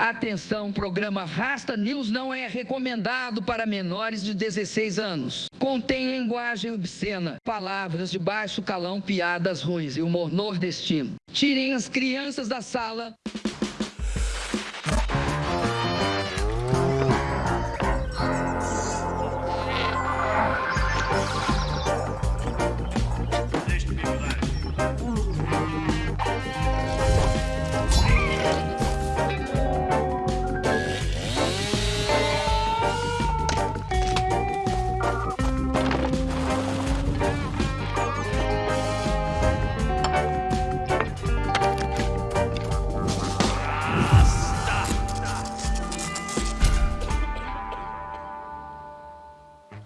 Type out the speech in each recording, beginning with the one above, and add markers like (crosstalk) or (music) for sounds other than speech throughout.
Atenção, programa Rasta News não é recomendado para menores de 16 anos. Contém linguagem obscena, palavras de baixo calão, piadas ruins e humor nordestino. Tirem as crianças da sala.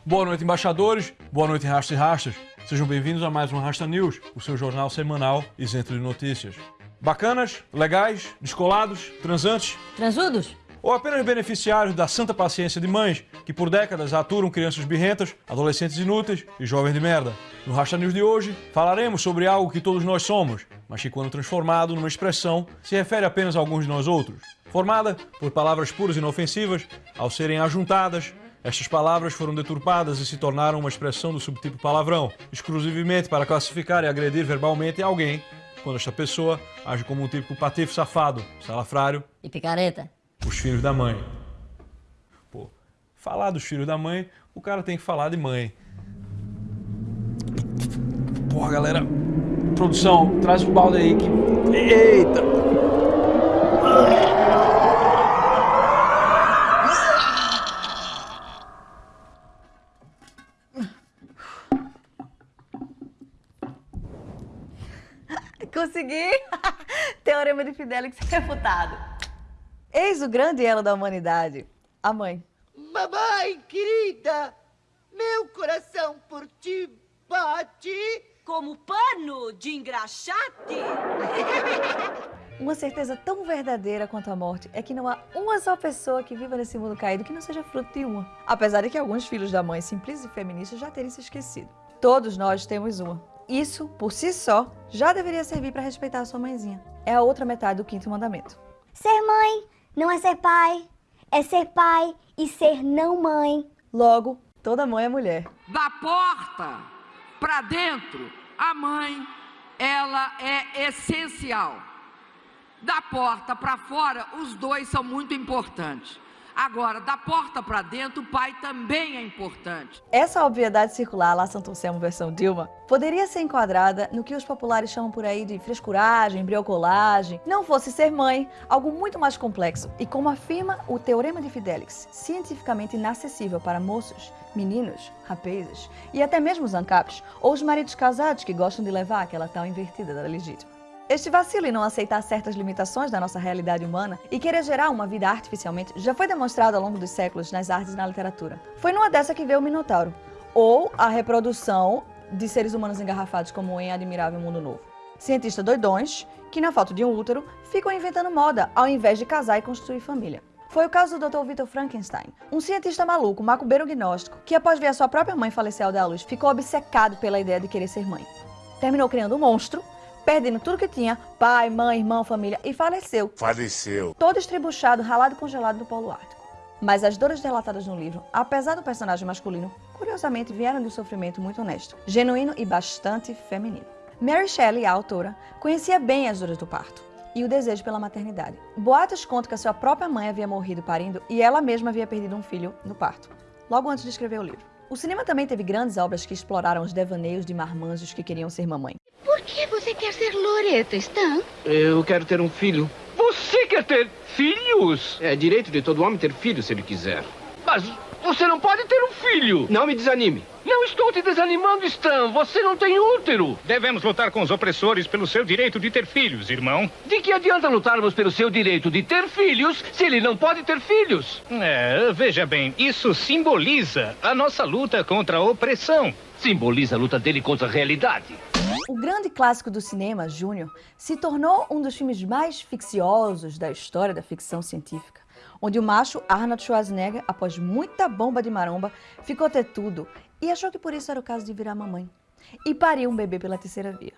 Boa noite, embaixadores. Boa noite, rastas e rastas. Sejam bem-vindos a mais um Rasta News, o seu jornal semanal isento de notícias. Bacanas, legais, descolados, transantes Transudos? ou apenas beneficiários da santa paciência de mães que por décadas aturam crianças birrentas, adolescentes inúteis e jovens de merda. No Rasta News de hoje, falaremos sobre algo que todos nós somos, mas que quando transformado numa expressão, se refere apenas a alguns de nós outros. Formada por palavras puras e inofensivas, ao serem ajuntadas, estas palavras foram deturpadas e se tornaram uma expressão do subtipo palavrão, exclusivamente para classificar e agredir verbalmente alguém, quando esta pessoa age como um típico patife safado, salafrário, E picareta? os filhos da mãe. Pô, falar dos filhos da mãe, o cara tem que falar de mãe. Porra, galera. Produção, traz o balde aí que. Eita! Consegui! (laughs) Teorema de Fidelix refutado. Eis o grande elo da humanidade, a mãe. Mamãe querida, meu coração por ti bate. Como pano de engraxate? (laughs) Uma certeza tão verdadeira quanto a morte é que não há uma só pessoa que viva nesse mundo caído que não seja fruto de uma. Apesar de que alguns filhos da mãe simples e feministas já terem se esquecido. Todos nós temos uma. Isso, por si só, já deveria servir para respeitar a sua mãezinha. É a outra metade do quinto mandamento. Ser mãe não é ser pai, é ser pai e ser não mãe. Logo, toda mãe é mulher. Da porta para dentro, a mãe, ela é essencial. Da porta para fora, os dois são muito importantes. Agora, da porta para dentro, o pai também é importante. Essa obviedade circular lá Santo Anselmo versão Dilma poderia ser enquadrada no que os populares chamam por aí de frescuragem, briocolagem. Não fosse ser mãe, algo muito mais complexo. E como afirma o Teorema de Fidelix, cientificamente inacessível para moços, meninos, rapazes e até mesmo os ancapes ou os maridos casados que gostam de levar aquela tal invertida da legítima. Este vacilo em não aceitar certas limitações da nossa realidade humana e querer gerar uma vida artificialmente já foi demonstrado ao longo dos séculos nas artes e na literatura. Foi numa dessa que veio o Minotauro, ou a reprodução de seres humanos engarrafados como em Admirável Mundo Novo. Cientistas doidões que, na falta de um útero, ficam inventando moda ao invés de casar e construir família. Foi o caso do Dr. Victor Frankenstein, um cientista maluco, macumbeiro gnóstico, que após ver a sua própria mãe falecer ao dar à luz, ficou obcecado pela ideia de querer ser mãe. Terminou criando um monstro perdendo tudo que tinha, pai, mãe, irmão, família, e faleceu. Faleceu. Todo estribuchado, ralado e congelado no Polo Ártico. Mas as dores relatadas no livro, apesar do personagem masculino, curiosamente vieram de um sofrimento muito honesto, genuíno e bastante feminino. Mary Shelley, a autora, conhecia bem as dores do parto e o desejo pela maternidade. Boatos contam que a sua própria mãe havia morrido parindo e ela mesma havia perdido um filho no parto, logo antes de escrever o livro. O cinema também teve grandes obras que exploraram os devaneios de marmanjos que queriam ser mamãe. Por que você quer ser Loreto, Stan? Eu quero ter um filho. Você quer ter filhos? É direito de todo homem ter filho se ele quiser. Mas você não pode ter um filho. Não me desanime. Não estou te desanimando, Stan. Você não tem útero. Devemos lutar com os opressores pelo seu direito de ter filhos, irmão. De que adianta lutarmos pelo seu direito de ter filhos se ele não pode ter filhos? É, veja bem, isso simboliza a nossa luta contra a opressão. Simboliza a luta dele contra a realidade. O grande clássico do cinema, Júnior, se tornou um dos filmes mais ficciosos da história da ficção científica, onde o macho Arnold Schwarzenegger, após muita bomba de maromba, ficou ter tudo e achou que por isso era o caso de virar mamãe. E pariu um bebê pela terceira via.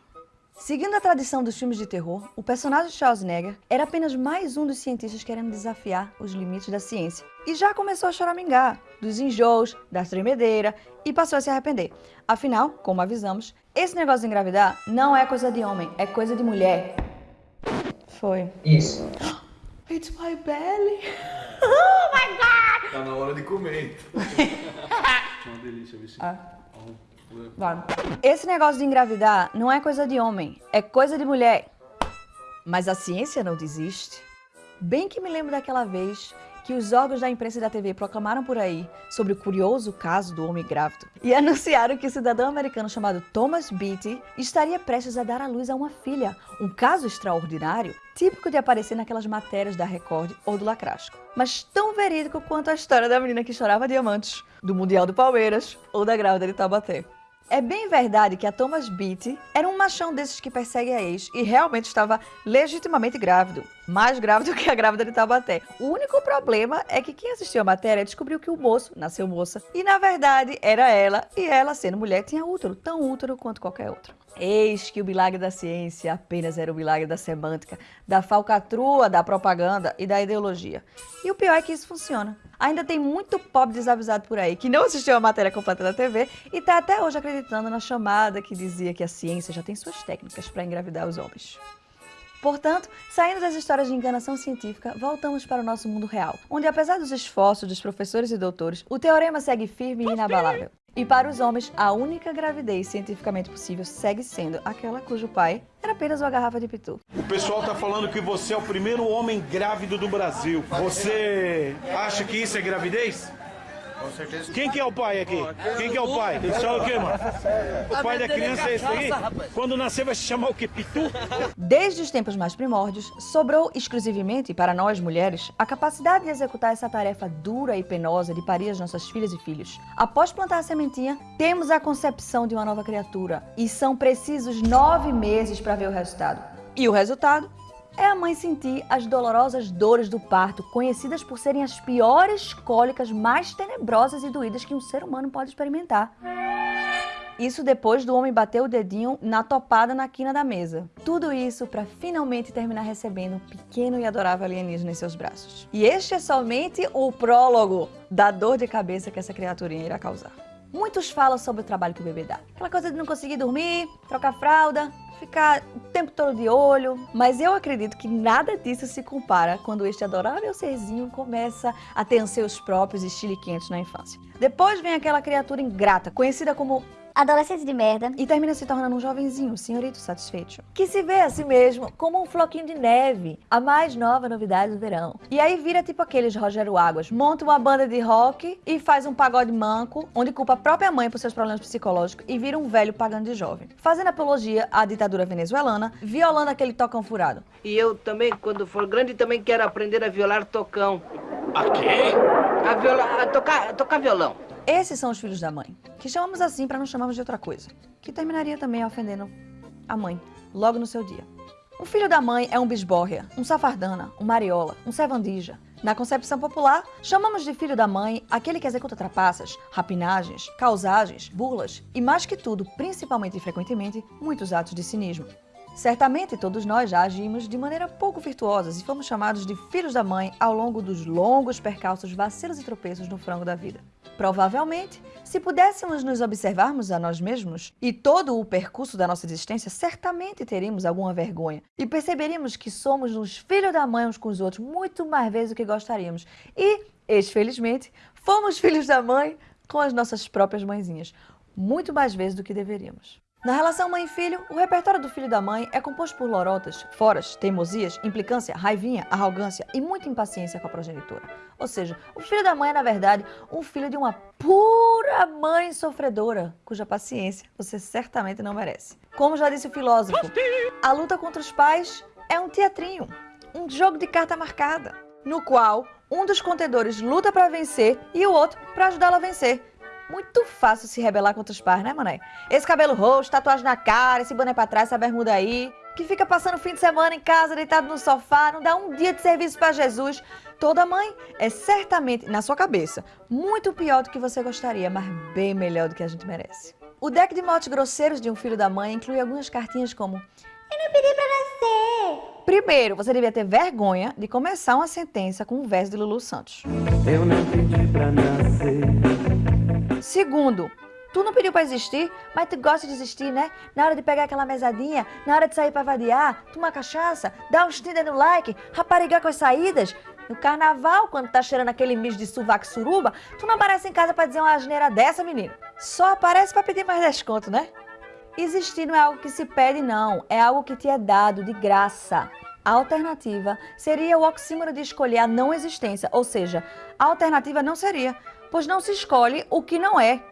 Seguindo a tradição dos filmes de terror, o personagem Schwarzenegger era apenas mais um dos cientistas querendo desafiar os limites da ciência. E já começou a choramingar dos enjoos, da tremedeira e passou a se arrepender. Afinal, como avisamos, esse negócio de engravidar não é coisa de homem, é coisa de mulher. Foi. Isso. It's my belly. Oh my god! Tá na hora de comer. (laughs) é uma delícia, viu? Ah. Esse negócio de engravidar não é coisa de homem, é coisa de mulher. Mas a ciência não desiste. Bem que me lembro daquela vez que os órgãos da imprensa e da TV proclamaram por aí sobre o curioso caso do homem grávido e (laughs) anunciaram que o cidadão americano chamado Thomas Beatty estaria prestes a dar à luz a uma filha, um caso extraordinário, típico de aparecer naquelas matérias da Record ou do Lacrasco, mas tão verídico quanto a história da menina que chorava diamantes, do Mundial do Palmeiras ou da grávida de Taubaté. É bem verdade que a Thomas Beatty era um machão desses que persegue a ex e realmente estava legitimamente grávido. Mais grávido (laughs) que a grávida de Taubaté. O único problema é que quem assistiu a matéria descobriu que o moço nasceu moça e na verdade era ela e ela, sendo mulher, tinha útero, tão útero quanto qualquer outro. Eis que o milagre da ciência apenas era o milagre da semântica, da falcatrua, da propaganda e da ideologia. E o pior é que isso funciona. Ainda tem muito pobre desavisado por aí que não assistiu a matéria completa da TV e está até hoje acreditando na chamada que dizia que a ciência já tem suas técnicas para engravidar os homens. Portanto, saindo das histórias de enganação científica, voltamos para o nosso mundo real, onde apesar dos esforços dos professores e doutores, o teorema segue firme e inabalável. E para os homens, a única gravidez cientificamente possível segue sendo aquela cujo pai era apenas uma garrafa de pitu. O pessoal tá falando que você é o primeiro homem grávido do Brasil. Você acha que isso é gravidez? Com certeza. Quem que é o pai aqui? Quem que é o pai? Ele chama o quê, mano? (laughs) O pai da criança é esse aí? Quando nascer vai se chamar o quê? Pitu? Desde os tempos mais primórdios, sobrou exclusivamente para nós mulheres a capacidade de executar essa tarefa dura e penosa de parir as nossas filhas e filhos. Após plantar a sementinha, temos a concepção de uma nova criatura e são precisos nove meses para ver o resultado. E o resultado? É a mãe sentir as dolorosas dores do parto, conhecidas por serem as piores cólicas mais tenebrosas e doídas que um ser humano pode experimentar. Isso depois do homem bater o dedinho na topada na quina da mesa. Tudo isso para finalmente terminar recebendo um pequeno e adorável alienígena em seus braços. E este é somente o prólogo da dor de cabeça que essa criaturinha irá causar. Muitos falam sobre o trabalho que o bebê dá. Aquela coisa de não conseguir dormir, trocar fralda, ficar o tempo todo de olho, mas eu acredito que nada disso se compara quando este adorável serzinho começa a ter seus próprios estiliquentos na infância. Depois vem aquela criatura ingrata, conhecida como adolescente de merda, e termina se tornando um jovenzinho, um senhorito satisfeito, que se vê a si mesmo como um floquinho de neve, a mais nova novidade do verão. E aí vira tipo aqueles Rogério Águas, monta uma banda de rock e faz um pagode manco, onde culpa a própria mãe por seus problemas psicológicos e vira um velho pagando de jovem, fazendo apologia à ditadura venezuelana, violando aquele tocão furado. E eu também, quando for grande, também quero aprender a violar tocão. A quê? A, viola, a tocar, a tocar violão. Esses são os filhos da mãe, que chamamos assim para não chamarmos de outra coisa, que terminaria também ofendendo a mãe, logo no seu dia. Um filho da mãe é um bisbórria, um safardana, um mariola, um servandija. Na concepção popular, chamamos de filho da mãe aquele que executa trapaças, rapinagens, causagens, burlas e, mais que tudo, principalmente e frequentemente, muitos atos de cinismo. Certamente todos nós já agimos de maneira pouco virtuosas e fomos chamados de filhos da mãe ao longo dos longos percalços, vacilos e tropeços no frango da vida. Provavelmente, se pudéssemos nos observarmos a nós mesmos e todo o percurso da nossa existência, certamente teríamos alguma vergonha e perceberíamos que somos os filhos da mãe uns com os outros muito mais vezes do que gostaríamos. E, exfelizmente, fomos (laughs) filhos da mãe com as nossas próprias mãezinhas, muito mais vezes do que deveríamos. Na relação mãe-filho, o repertório do filho da mãe é composto por lorotas, foras, teimosias, implicância, raivinha, arrogância e muita impaciência com a progenitora. Ou seja, o filho da mãe é, na verdade, um filho de uma pura mãe sofredora, cuja paciência você certamente não merece. Como já disse o filósofo, a luta contra os pais é um teatrinho, um jogo de carta marcada, no qual um dos contendores luta para vencer e o outro para ajudá-lo a vencer. Muito fácil se rebelar contra os pais, né, mané? Esse cabelo roxo, tatuagem na cara, esse boné pra trás, essa bermuda aí, que fica passando o fim de semana em casa, deitado no sofá, não dá um dia de serviço para Jesus. Toda mãe é certamente, na sua cabeça, muito pior do que você gostaria, mas bem melhor do que a gente merece. O deck de motes grosseiros de um filho da mãe inclui algumas cartinhas como Eu não pedi pra nascer. Primeiro, você devia ter vergonha de começar uma sentença com um verso de Lulu Santos. Eu não pedi pra nascer. Segundo, tu não pediu pra existir, mas tu gosta de existir, né? Na hora de pegar aquela mesadinha, na hora de sair pra vadiar, tomar cachaça, dar uns Tinder no like, raparigar com as saídas. No carnaval, quando tá cheirando aquele mijo de sovaco suruba, tu não aparece em casa pra dizer uma asneira dessa, menino. Só aparece pra pedir mais desconto, né? Existir não é algo que se pede, não. É algo que te é dado de graça. A alternativa seria o oxímoro de escolher a não existência, ou seja, a alternativa não seria, pois não se escolhe o que não é.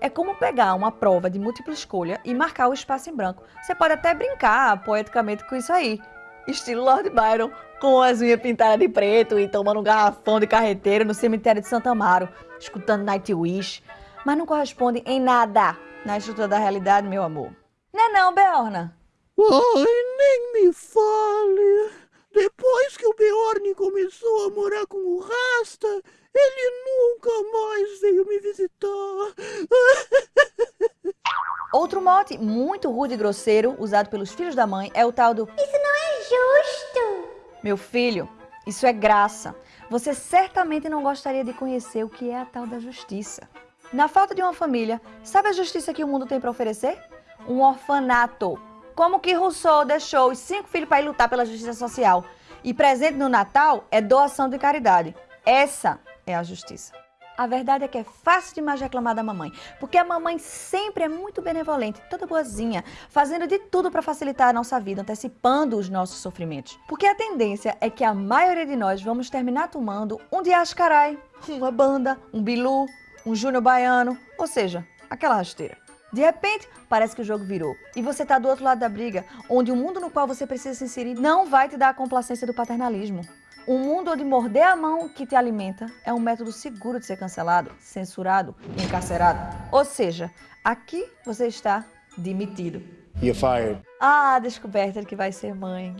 É como pegar uma prova de múltipla escolha e marcar o espaço em branco. Você pode até brincar poeticamente com isso aí. Estilo Lord Byron, com as unhas pintadas de preto e tomando um garrafão de carreteiro no cemitério de Santa Amaro, escutando Nightwish. Mas não corresponde em nada na estrutura da realidade, meu amor. Não é não, Beorna? Ai, nem me fale. Depois que o Beorn começou a morar com o Rasta, ele nunca mais veio me visitar. (laughs) Outro mote muito rude e grosseiro usado pelos filhos da mãe é o tal do Isso não é justo. Meu filho, isso é graça. Você certamente não gostaria de conhecer o que é a tal da justiça. Na falta de uma família, sabe a justiça que o mundo tem para oferecer? Um orfanato. Como que Rousseau deixou os cinco filhos para ir lutar pela justiça social? E presente no Natal é doação de caridade. Essa é a justiça. A verdade é que é fácil demais reclamar da mamãe, porque a mamãe sempre é muito benevolente, toda boazinha, fazendo de tudo para facilitar a nossa vida, antecipando os nossos sofrimentos. Porque a tendência é que a maioria de nós vamos terminar tomando um diascarai, uma banda, um bilu, um júnior baiano, ou seja, aquela rasteira. De repente, parece que o jogo virou. E você tá do outro lado da briga, onde o mundo no qual você precisa se inserir não vai te dar a complacência do paternalismo. Um mundo onde morder a mão que te alimenta é um método seguro de ser cancelado, censurado encarcerado. Ou seja, aqui você está demitido. You're fired. Ah, a descoberta de que vai ser mãe.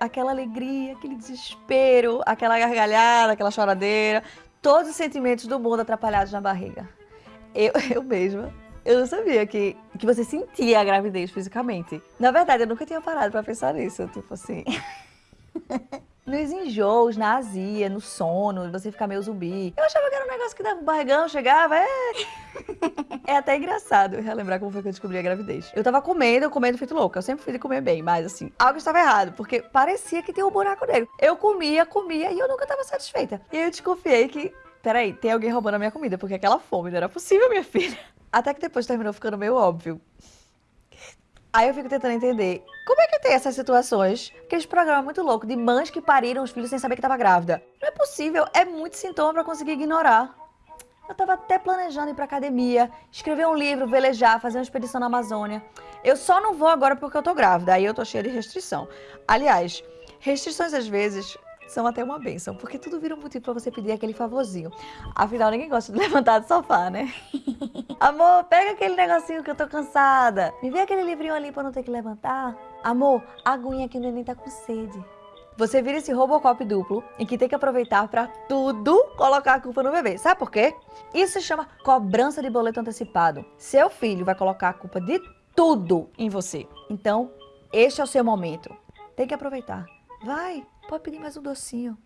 Aquela alegria, aquele desespero, aquela gargalhada, aquela choradeira, todos os sentimentos do mundo atrapalhados na barriga. Eu, (laughs) eu mesma, eu não sabia que, que você sentia a gravidez fisicamente. Na verdade, eu nunca tinha parado pra pensar nisso, tipo assim. (laughs) Nos enjoos, na azia, no sono, você ficar meio zumbi. Eu achava que era um negócio que dava um barrigão, chegava, é... É até engraçado relembrar como foi que eu descobri a gravidez. Eu tava comendo, comendo feito louca. Eu sempre fui de comer bem, mas assim, algo estava errado, porque parecia que tinha um buraco negro. Eu comia, comia e eu nunca tava satisfeita. E eu desconfiei que, peraí, tem alguém roubando a minha comida, porque aquela fome não era possível, minha filha. Até que depois terminou ficando meio óbvio. Aí eu fico tentando entender como é que tem essas situações, aqueles programas muito loucos de mães que pariram os filhos sem saber que estava grávida. Não é possível, é muito sintoma para conseguir ignorar. Eu tava até planejando ir pra academia, escrever um livro, velejar, fazer uma expedição na Amazônia. Eu só não vou agora porque eu tô grávida, aí eu tô cheia de restrição. Aliás, restrições às vezes são até uma benção, porque tudo vira um motivo pra você pedir aquele favorzinho. Afinal, ninguém gosta de (laughs) levantar do sofá, né? Amor, pega aquele negocinho que eu tô cansada. Me vê aquele livrinho ali pra não ter que levantar. Amor, aguinha que o neném tá com sede. Você vira esse Robocop duplo em que tem que aproveitar pra tudo colocar a culpa no bebê. Sabe por quê? Isso se chama cobrança de boleto antecipado. Seu filho vai colocar a culpa de tudo em você. Então, este é o seu momento. Tem que aproveitar. Vai, pode pedir mais um docinho.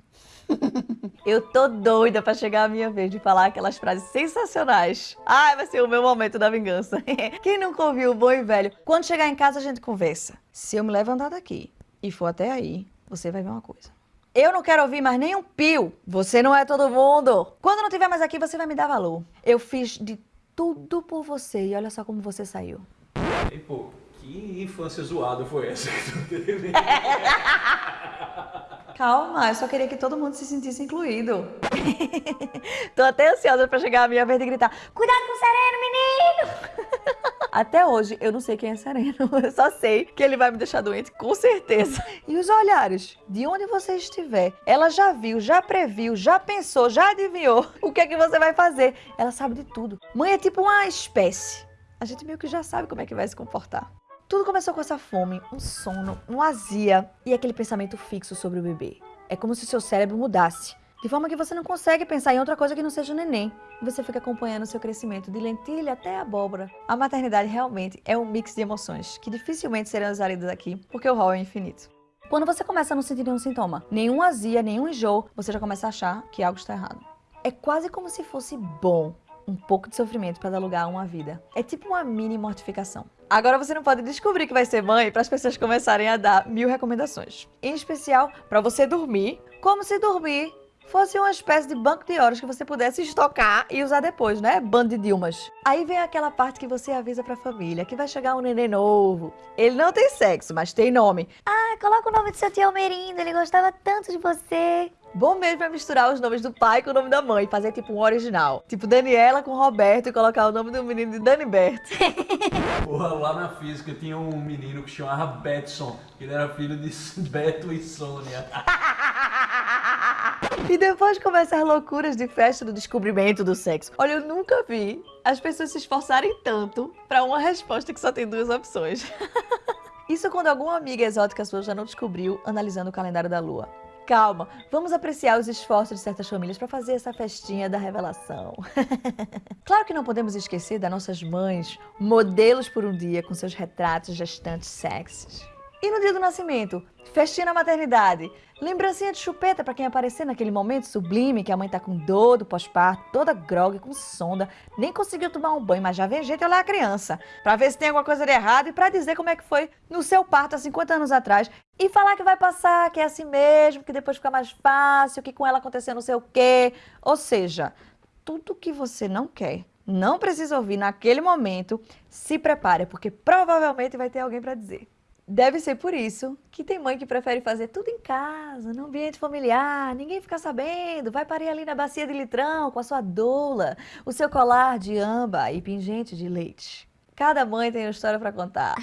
(laughs) Eu tô doida pra chegar a minha vez de falar aquelas frases sensacionais. Ai, vai ser o meu momento da vingança. (laughs) Quem nunca ouviu o bom e velho? Quando chegar em casa a gente conversa. Se eu me levantar daqui e for até aí, você vai ver uma coisa. Eu não quero ouvir mais nenhum pio. Você não é todo mundo. Quando não estiver mais aqui, você vai me dar valor. Eu fiz de tudo por você e olha só como você saiu. E pô, que infância zoada foi essa que tu teve? (laughs) Calma, eu só queria que todo mundo se sentisse incluído. (laughs) Tô até ansiosa pra chegar a minha vez de gritar Cuidado com o sereno, menino! (laughs) Até hoje, eu não sei quem é sereno. (laughs) Eu só sei que ele vai me deixar doente, com certeza. E os olhares? De onde você estiver, ela já viu, já previu, já pensou, já adivinhou o que é que você vai fazer. Ela sabe de tudo. Mãe é tipo uma espécie. A gente meio que já sabe como é que vai se comportar. Tudo começou com essa fome, um sono, uma azia e aquele pensamento fixo sobre o bebê. É como se seu cérebro mudasse De forma que você não consegue pensar em outra coisa que não seja o neném. E você fica acompanhando o seu crescimento de lentilha até abóbora. A maternidade realmente é um mix de emoções que dificilmente serão exalidas aqui, porque o rol é infinito. Quando você começa a não sentir nenhum sintoma, nenhum azia, nenhum enjoo, você já começa a achar que algo está errado. É quase como se fosse bom um pouco de sofrimento para dar lugar a uma vida. É tipo uma mini mortificação. Agora você não pode descobrir que vai ser mãe para as pessoas começarem a dar mil recomendações. Em especial para você dormir, como se dormir fosse uma espécie de banco de horas que você pudesse estocar e usar depois, né? Bando de Dilmas. Aí vem aquela parte que você avisa pra família que vai chegar um neném novo. Ele não tem sexo, mas tem nome. Ah, coloca o nome do seu tio Almerindo, ele gostava tanto de você. Bom mesmo é misturar os nomes do pai com o nome da mãe, fazer tipo um original. Tipo Daniela com Roberto e colocar o nome do menino de Dani Berto. (laughs) Porra, lá na física tinha um menino que chamava Betson. Ele era filho de (laughs) Beto e Sônia. (laughs) E depois começam as loucuras de festa do descobrimento do sexo. Olha, eu nunca vi as pessoas se esforçarem tanto para uma resposta que só tem duas opções. (laughs) Isso quando alguma amiga exótica sua já não descobriu analisando o calendário da lua. Calma, vamos apreciar os esforços de certas famílias para fazer essa festinha da revelação. (laughs) claro que não podemos esquecer das nossas mães, modelos por um dia com seus retratos gestantes sexys. E no dia do nascimento? Festinha na maternidade. Lembrancinha de chupeta para quem aparecer naquele momento sublime que a mãe tá com dor do pós-parto, toda grogue, com sonda, nem conseguiu tomar um banho, mas já vem gente olhar a criança, para ver se tem alguma coisa de errado e para dizer como é que foi no seu parto há 50 anos atrás e falar que vai passar, que é assim mesmo, que depois fica mais fácil, que com ela aconteceu não sei o quê. Ou seja, tudo que você não quer, não precisa ouvir naquele momento, se prepare, porque provavelmente vai ter alguém para dizer. Deve ser por isso que tem mãe que prefere fazer tudo em casa, no ambiente familiar, ninguém fica sabendo, vai parir ali na bacia de litrão com a sua doula, o seu colar de amba e pingente de leite. Cada mãe tem uma história para contar.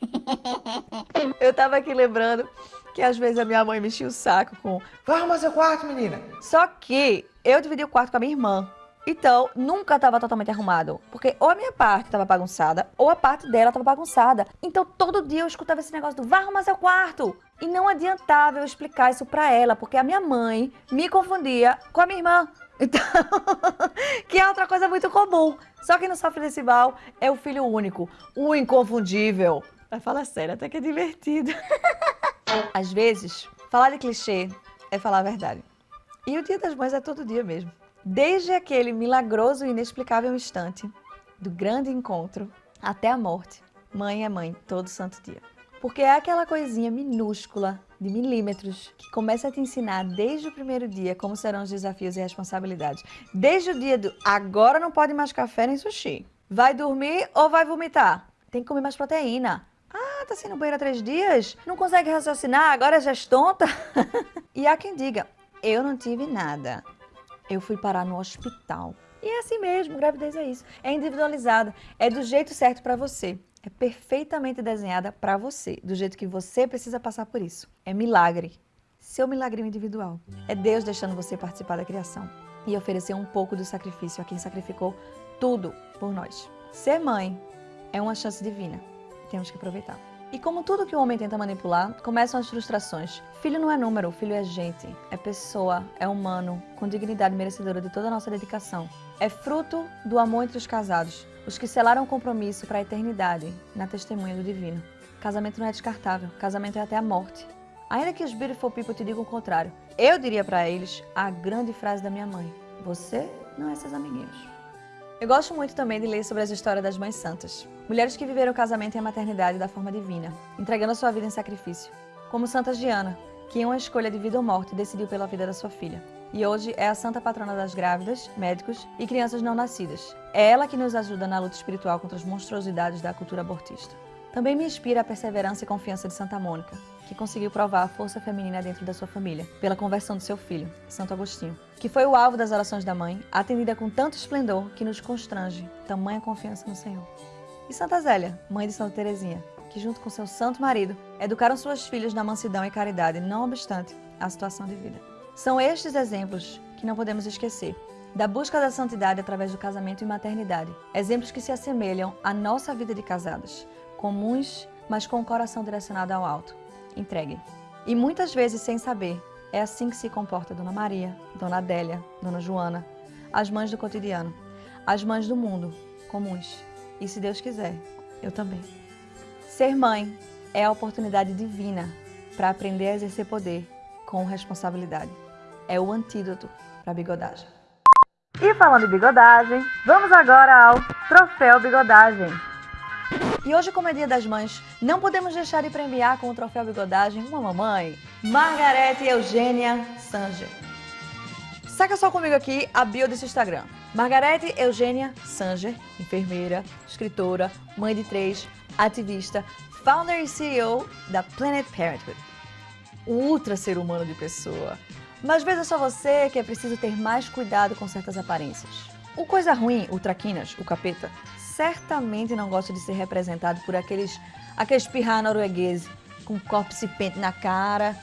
(laughs) Eu tava aqui lembrando que às vezes a minha mãe mexia o saco com Vai arrumar seu quarto, menina! Só que eu dividi o quarto com a minha irmã. Então, nunca estava totalmente arrumado. Porque ou a minha parte estava bagunçada, ou a parte dela estava bagunçada. Então, todo dia eu escutava esse negócio do vai arrumar seu quarto. E não adiantava eu explicar isso pra ela, porque a minha mãe me confundia com a minha irmã. (laughs) Então, que é outra coisa muito comum. Só quem não sofre desse mal é o filho único, o inconfundível. Mas fala sério, até que é divertido. (laughs) Às vezes, falar de clichê é falar a verdade. E o dia das mães é todo dia mesmo. Desde aquele milagroso e inexplicável instante do grande encontro até a morte, mãe é mãe todo santo dia. Porque é aquela coisinha minúscula, de milímetros, que começa a te ensinar desde o primeiro dia como serão os desafios e responsabilidades. Desde o dia do agora não pode mais café nem sushi. Vai dormir ou vai vomitar? Tem que comer mais proteína. Ah, tá sendo banheiro há três dias? Não consegue raciocinar? Agora já é tonta? (laughs) e há quem diga, eu não tive nada eu fui parar no hospital. E é assim mesmo, gravidez é isso. É individualizada, é do jeito certo para você. É perfeitamente desenhada para você, do jeito que você precisa passar por isso. É milagre. Seu milagre individual. É Deus deixando você participar da criação e oferecer um pouco do sacrifício a quem sacrificou tudo por nós. Ser mãe é uma chance divina. Temos que aproveitar. E como tudo que o homem tenta manipular, começam as frustrações. Filho não é número, filho é gente, é pessoa, é humano, com dignidade merecedora de toda a nossa dedicação. É fruto do amor entre os casados, os que selaram o compromisso para a eternidade, na testemunha do divino. Casamento não é descartável, casamento é até a morte. Ainda que os beautiful people te digam o contrário, eu diria para eles a grande frase da minha mãe: Você não é seus amiguinhos. Eu gosto muito também de ler sobre as histórias das mães santas. Mulheres que viveram o casamento e a maternidade da forma divina, entregando a sua vida em sacrifício. Como Santa Giana, que em uma escolha de vida ou morte decidiu pela vida da sua filha. E hoje é a santa patrona das grávidas, médicos e crianças não nascidas. É ela que nos ajuda na luta espiritual contra as monstruosidades da cultura abortista. Também me inspira a perseverança e confiança de Santa Mônica, que conseguiu provar a força feminina dentro da sua família, pela conversão do seu filho, Santo Agostinho, que foi o alvo das orações da mãe, atendida com tanto esplendor que nos constrange tamanha confiança no Senhor. E Santa Zélia, mãe de Santa Teresinha, que junto com seu santo marido, educaram suas filhas na mansidão e caridade, não obstante a situação de vida. São estes exemplos que não podemos esquecer, da busca da santidade através do casamento e maternidade. Exemplos que se assemelham à nossa vida de casadas, comuns, mas com o coração direcionado ao alto entregue. E muitas vezes sem saber, É assim que se comporta Dona Maria, Dona Adélia, Dona Joana, as mães do cotidiano, as mães do mundo, comuns. E se Deus quiser, eu também. Ser mãe é a oportunidade divina para aprender a exercer poder com responsabilidade. É o antídoto para a bigodagem. E falando em bigodagem, vamos agora ao Troféu Bigodagem. E hoje, como é Dia das Mães, não podemos deixar de premiar com o Troféu Bigodagem uma mamãe, Margarete Eugênia Sanger. Saca só comigo aqui a bio desse Instagram. Margarete Eugênia Sanger, enfermeira, escritora, mãe de três, ativista, founder e CEO da Planet Parenthood. Ultra ser humano de pessoa. Mas veja só você que é preciso ter mais cuidado com certas aparências. O coisa ruim, o traquinas, o capeta, certamente não gosta de ser representado por aqueles, aqueles pirra noruegueses com copo pente na cara,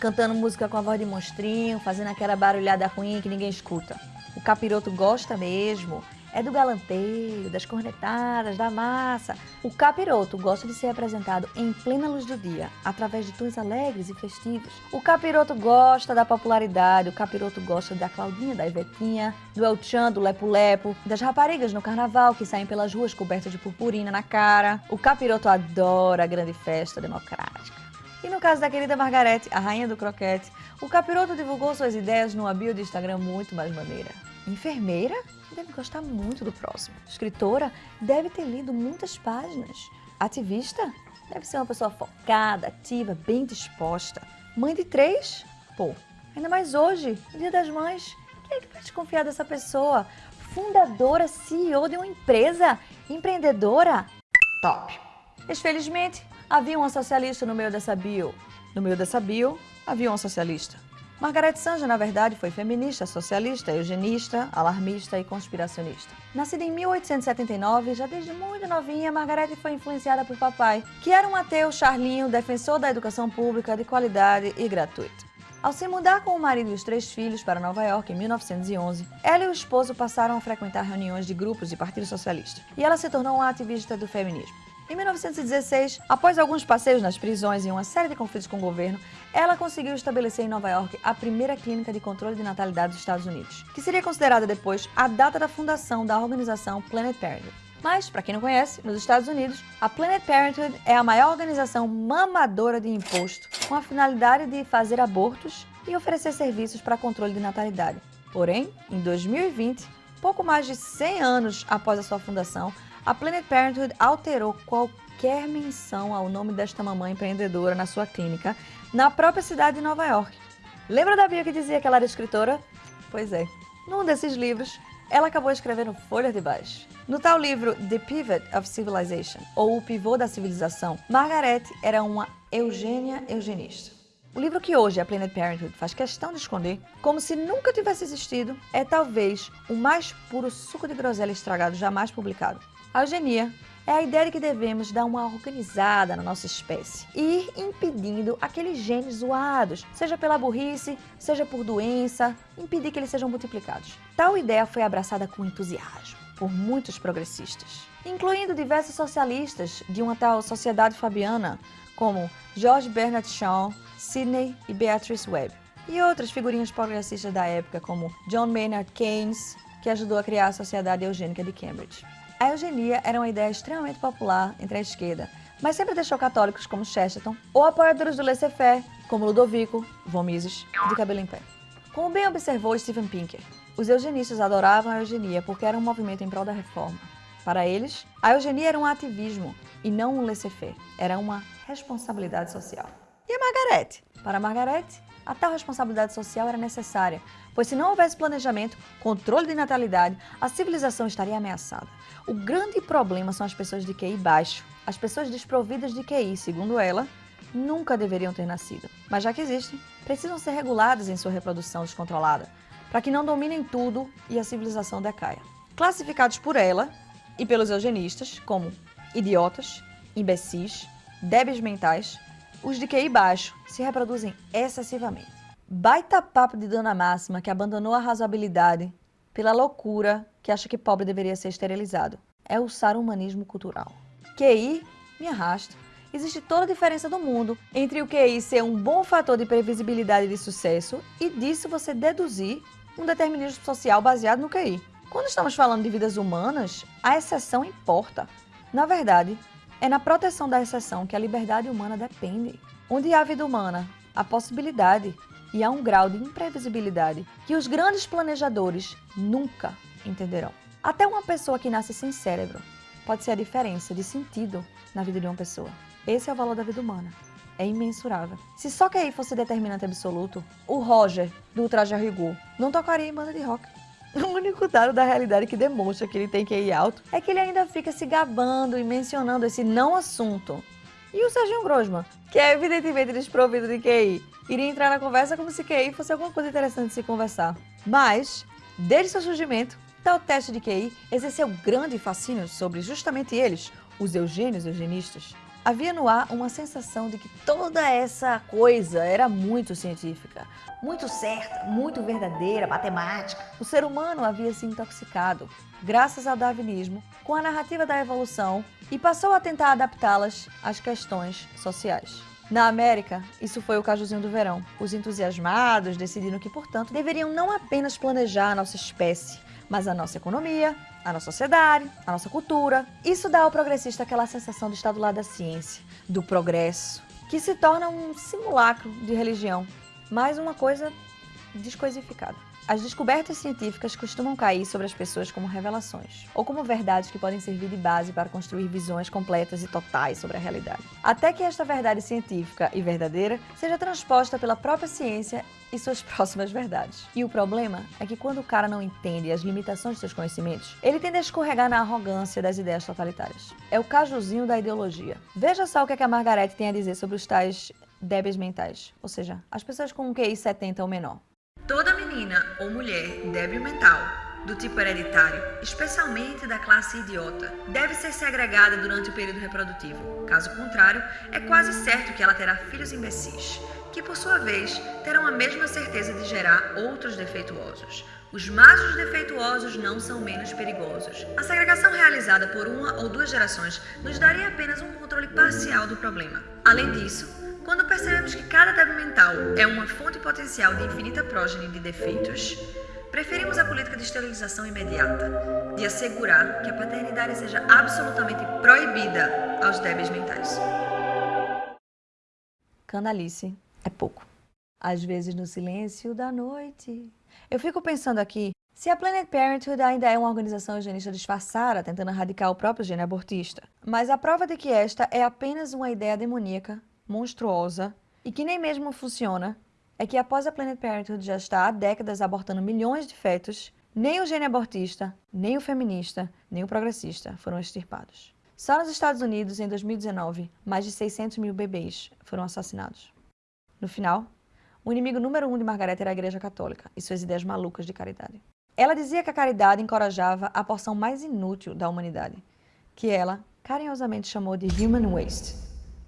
cantando música com a voz de monstrinho, fazendo aquela barulhada ruim que ninguém escuta. O capiroto gosta mesmo é do galanteio, das cornetadas, da massa. O capiroto gosta de ser apresentado em plena luz do dia, através de tons alegres e festivos. O capiroto gosta da popularidade, o capiroto gosta da Claudinha, da Ivetinha, do El Chan, do Lepo Lepo, das raparigas no carnaval que saem pelas ruas cobertas de purpurina na cara. O capiroto adora a grande festa democrática. E no caso da querida Margarete, a rainha do croquete, o capiroto divulgou suas ideias numa bio do Instagram muito mais maneira. Enfermeira? deve gostar muito do próximo. Escritora deve ter lido muitas páginas. Ativista deve ser uma pessoa focada, ativa, bem disposta. Mãe de três? Pô, ainda mais hoje, Dia das Mães. Quem é que vai desconfiar dessa pessoa? Fundadora, CEO de uma empresa, empreendedora? Top! Infelizmente, havia uma socialista no meio dessa bio. No meio dessa bio, havia uma socialista. Margaret Sanger, na verdade, foi feminista, socialista, eugenista, alarmista e conspiracionista. Nascida em 1879, já desde muito novinha, Margaret foi influenciada por papai, que era um ateu charlinho, defensor da educação pública de qualidade e gratuita. Ao se mudar com o marido e os três filhos para Nova York em 1911, ela e o esposo passaram a frequentar reuniões de grupos de Partido Socialista, e ela se tornou uma ativista do feminismo. Em 1916, após alguns passeios nas prisões e uma série de conflitos com o governo, ela conseguiu estabelecer em Nova York a primeira clínica de controle de natalidade dos Estados Unidos, que seria considerada depois a data da fundação da organização Planned Parenthood. Mas, para quem não conhece, nos Estados Unidos, a Planned Parenthood é a maior organização mamadora de imposto, com a finalidade de fazer abortos e oferecer serviços para controle de natalidade. Porém, em 2020, pouco mais de 100 anos após a sua fundação, a Planned Parenthood alterou qualquer menção ao nome desta mamãe empreendedora na sua clínica, na própria cidade de Nova York. Lembra da Bia que dizia que ela era escritora? Pois é. Num desses livros, ela acabou escrevendo Folha de Baixo. No tal livro The Pivot of Civilization, ou O Pivô da Civilização, Margaret era uma Eugênia eugenista. O livro que hoje a Planned Parenthood faz questão de esconder, como se nunca tivesse existido, é talvez o mais puro suco de groselha estragado jamais publicado. A eugenia é a ideia de que devemos dar uma organizada na nossa espécie e ir impedindo aqueles genes zoados, seja pela burrice, seja por doença, impedir que eles sejam multiplicados. Tal ideia foi abraçada com entusiasmo por muitos progressistas, incluindo diversos socialistas de uma tal sociedade fabiana, como George Bernard Shaw, Sidney e Beatrice Webb, e outras figurinhas progressistas da época, como John Maynard Keynes, que ajudou a criar a Sociedade Eugênica de Cambridge. A eugenia era uma ideia extremamente popular entre a esquerda, mas sempre deixou católicos como Chesterton ou apoiadores do laissez-faire, como Ludovico von Mises, de cabelo em pé. Como bem observou Steven Pinker, os eugenistas adoravam a eugenia porque era um movimento em prol da reforma. Para eles, a eugenia era um ativismo e não um laissez-faire, era uma responsabilidade social. E a Margarete? Para a Margarete, a tal responsabilidade social era necessária, pois se não houvesse planejamento, controle de natalidade, a civilização estaria ameaçada. O grande problema são as pessoas de QI baixo. As pessoas desprovidas de QI, segundo ela, nunca deveriam ter nascido. Mas já que existem, precisam ser reguladas em sua reprodução descontrolada, para que não dominem tudo e a civilização decaia. Classificados por ela e pelos eugenistas como idiotas, imbecis, débeis mentais, os de QI baixo se reproduzem excessivamente. Baita papo de Dona Máxima que abandonou a razoabilidade pela loucura que acha que pobre deveria ser esterilizado. É o sarumanismo cultural. QI me arrasta existe toda a diferença do mundo entre o QI ser um bom fator de previsibilidade de sucesso e disso você deduzir um determinismo social baseado no QI. Quando estamos falando de vidas humanas, a exceção importa. Na verdade, é na proteção da exceção que a liberdade humana depende. Onde há vida humana, há possibilidade e há um grau de imprevisibilidade que os grandes planejadores nunca entenderão. Até uma pessoa que nasce sem cérebro pode ser a diferença de sentido na vida de uma pessoa. Esse é o valor da vida humana. É imensurável. Se só que aí fosse determinante absoluto, o Roger, do Traje a Rigor, não tocaria em banda de rock. (laughs) O único dado da realidade que demonstra que ele tem ir alto é que ele ainda fica se gabando e mencionando esse não assunto. E o Serginho Grosman, que é evidentemente desprovido de QI, iria entrar na conversa como se QI fosse alguma coisa interessante de se conversar. Mas, desde seu surgimento, tal teste de QI exerceu grande fascínio sobre justamente eles, os eugênios eugenistas. Havia no ar uma sensação de que toda essa coisa era muito científica, muito certa, muito verdadeira, matemática. O ser humano havia se intoxicado, graças ao darwinismo, com a narrativa da evolução e passou a tentar adaptá-las às questões sociais. Na América, isso foi o cajuzinho do verão. Os entusiasmados decidiram que, portanto, deveriam não apenas planejar a nossa espécie, mas a nossa economia, a nossa sociedade, a nossa cultura. Isso dá ao progressista aquela sensação de estar do lado da ciência, do progresso, que se torna um simulacro de religião, mais uma coisa descoisificada. As descobertas científicas costumam cair sobre as pessoas como revelações, ou como verdades que podem servir de base para construir visões completas e totais sobre a realidade. Até que esta verdade científica e verdadeira seja transposta pela própria ciência e suas (laughs) próximas verdades. E o problema é que quando o cara não entende as limitações de seus conhecimentos, ele tende a escorregar na arrogância das ideias totalitárias. É o cajuzinho da ideologia. Veja só o que, é que a Margaret tem a dizer sobre os tais débeis mentais, ou seja, as pessoas com um QI 70 ou menor. Toda menina ou mulher débil mental, do tipo hereditário, especialmente da classe idiota, deve ser segregada durante o período reprodutivo. Caso contrário, é quase certo que ela terá filhos imbecis, que por sua vez terão a mesma certeza de gerar outros defeituosos. Os machos defeituosos não são menos perigosos. A segregação realizada por uma ou duas gerações nos daria apenas um controle parcial do problema. Além disso, quando percebemos que cada débil mental é uma fonte potencial de infinita prógene de defeitos, preferimos a política de esterilização imediata, de assegurar que a paternidade seja absolutamente proibida aos débeis mentais. Canalice é pouco. Às vezes no silêncio da noite. Eu fico pensando aqui, se a Planet Parenthood ainda é uma organização eugenista disfarçada, tentando erradicar o próprio gene abortista, mas a prova de que esta é apenas uma ideia demoníaca monstruosa e que nem mesmo funciona é que após a Planet Parenthood já estar há décadas abortando milhões de fetos, nem o gene abortista, nem o feminista, nem o progressista foram extirpados. Só nos Estados Unidos, em 2019, mais de 600 mil bebês foram assassinados. No final, o inimigo número um de Margaret era a Igreja Católica e suas ideias malucas de caridade. Ela dizia que a caridade encorajava a porção mais inútil da humanidade, que ela carinhosamente chamou de human waste,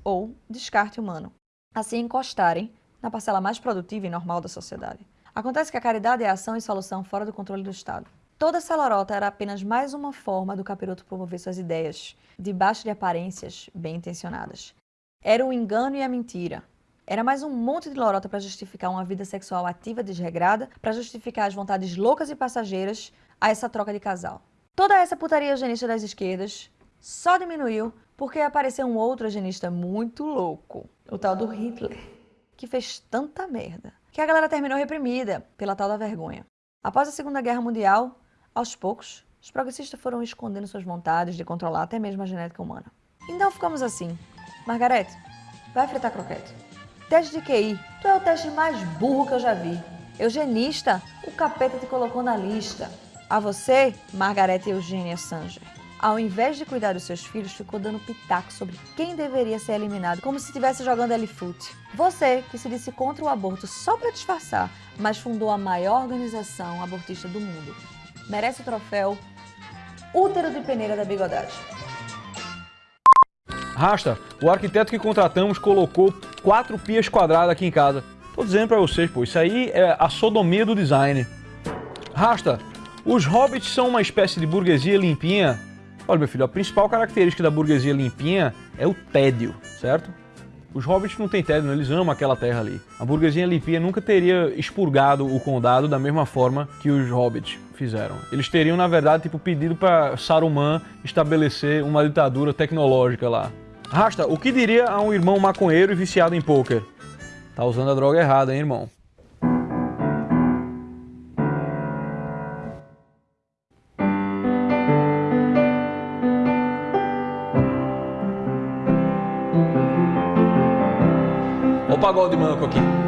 ou descarte humano, assim encostarem na parcela mais produtiva e normal da sociedade. Acontece que a caridade é ação e solução fora do controle do Estado. Toda essa lorota era apenas mais uma forma do capiroto promover suas ideias, debaixo de aparências bem intencionadas. Era o engano e a mentira. Era mais um monte de lorota para justificar uma vida sexual ativa desregrada, para justificar as vontades loucas e passageiras a essa troca de casal. Toda essa putaria eugenista das esquerdas só diminuiu porque apareceu um outro eugenista muito louco, o tal do Hitler, que fez tanta merda que a galera terminou reprimida pela tal da vergonha. Após a Segunda Guerra Mundial, aos poucos, os progressistas foram escondendo suas vontades de controlar até mesmo a genética humana. Então ficamos assim. Margarete, vai fritar croquete. Teste de QI, tu é o teste mais burro que eu já vi. Eugenista, o capeta te colocou na lista. A você, Margarete Eugênia Sanger ao invés de cuidar dos seus filhos, ficou dando pitaco sobre quem deveria ser eliminado, como se estivesse jogando L-Foot. Você, que se disse contra o aborto só para disfarçar, mas fundou a maior organização abortista do mundo, merece o troféu Útero de Peneira da Bigodade. Rasta, o arquiteto que contratamos colocou quatro pias quadradas aqui em casa. Tô dizendo pra vocês, pô, isso aí é a sodomia do design. Rasta, os hobbits são uma espécie de burguesia limpinha Olha, meu filho, a principal característica da burguesia limpinha é o tédio, certo? Os hobbits não têm tédio, eles amam aquela terra ali. A burguesia lipia nunca teria expurgado o condado da mesma forma que os hobbits fizeram. Eles teriam, na verdade, tipo, pedido para Saruman estabelecer uma ditadura tecnológica lá. Rasta, o que diria a um irmão maconheiro e viciado em pôquer? Tá usando a droga errada, hein, irmão? Pagode manco aqui.